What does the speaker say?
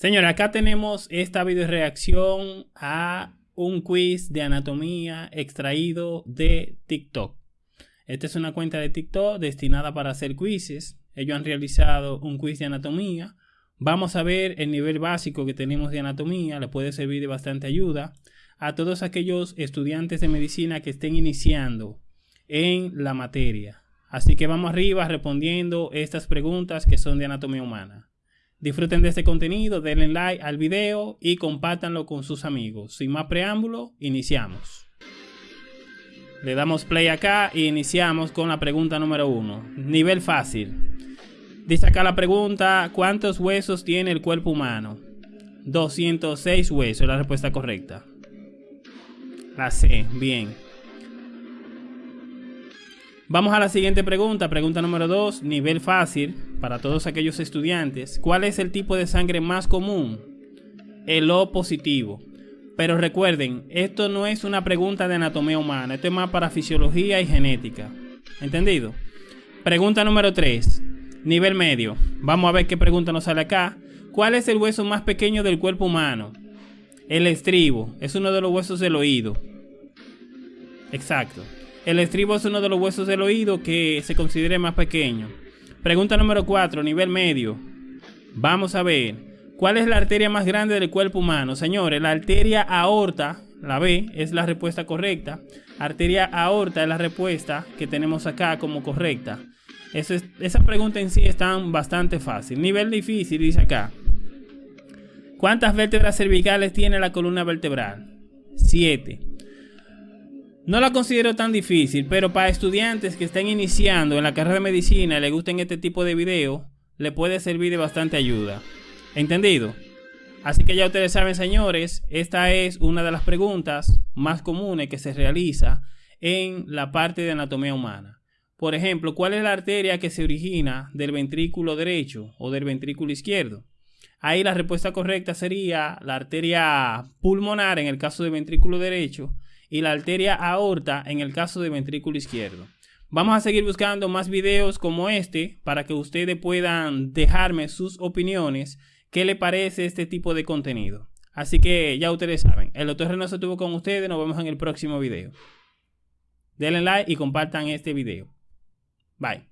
Señores, acá tenemos esta video reacción a un quiz de anatomía extraído de TikTok. Esta es una cuenta de TikTok destinada para hacer quizzes. Ellos han realizado un quiz de anatomía. Vamos a ver el nivel básico que tenemos de anatomía. Le puede servir de bastante ayuda a todos aquellos estudiantes de medicina que estén iniciando en la materia. Así que vamos arriba respondiendo estas preguntas que son de anatomía humana. Disfruten de este contenido, denle like al video y compártanlo con sus amigos. Sin más preámbulo, iniciamos. Le damos play acá y iniciamos con la pregunta número uno. Nivel fácil. Dice acá la pregunta, ¿cuántos huesos tiene el cuerpo humano? 206 huesos, la respuesta correcta. La C, bien. Vamos a la siguiente pregunta, pregunta número 2, nivel fácil para todos aquellos estudiantes. ¿Cuál es el tipo de sangre más común? El O positivo. Pero recuerden, esto no es una pregunta de anatomía humana, esto es más para fisiología y genética. ¿Entendido? Pregunta número 3, nivel medio. Vamos a ver qué pregunta nos sale acá. ¿Cuál es el hueso más pequeño del cuerpo humano? El estribo, es uno de los huesos del oído. Exacto. El estribo es uno de los huesos del oído que se considera más pequeño. Pregunta número 4, nivel medio. Vamos a ver, ¿cuál es la arteria más grande del cuerpo humano? Señores, la arteria aorta, la B, es la respuesta correcta. Arteria aorta es la respuesta que tenemos acá como correcta. esa pregunta en sí está bastante fácil. Nivel difícil, dice acá. ¿Cuántas vértebras cervicales tiene la columna vertebral? 7. No la considero tan difícil, pero para estudiantes que estén iniciando en la carrera de medicina y les gusten este tipo de video, le puede servir de bastante ayuda. ¿Entendido? Así que ya ustedes saben, señores, esta es una de las preguntas más comunes que se realiza en la parte de anatomía humana. Por ejemplo, ¿cuál es la arteria que se origina del ventrículo derecho o del ventrículo izquierdo? Ahí la respuesta correcta sería la arteria pulmonar en el caso del ventrículo derecho y la arteria aorta en el caso de ventrículo izquierdo. Vamos a seguir buscando más videos como este para que ustedes puedan dejarme sus opiniones, qué le parece este tipo de contenido. Así que ya ustedes saben, el doctor Reynoso estuvo con ustedes, nos vemos en el próximo video. Denle like y compartan este video. Bye.